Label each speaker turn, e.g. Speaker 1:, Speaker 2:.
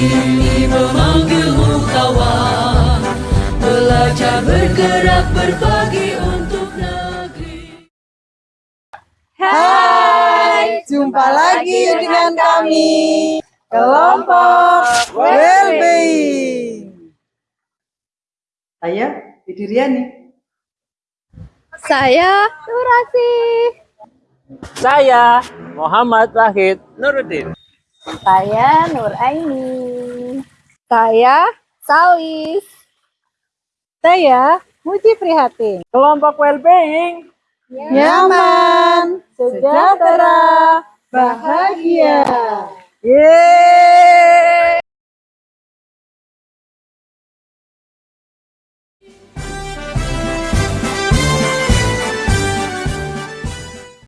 Speaker 1: ini memanggilmu kawan Belajar bergerak berbagi untuk negeri
Speaker 2: Hai, jumpa lagi dengan kami Kelompok Wellbeing. Saya Didi
Speaker 3: Saya Nurasi.
Speaker 4: Saya Muhammad Wahid Nuruddin.
Speaker 3: Saya Nur Aini. Saya Salis. Saya Muji Prihatin.
Speaker 4: Kelompok Wellbeing
Speaker 2: Nyaman, sejahtera, bahagia.
Speaker 4: Yeay.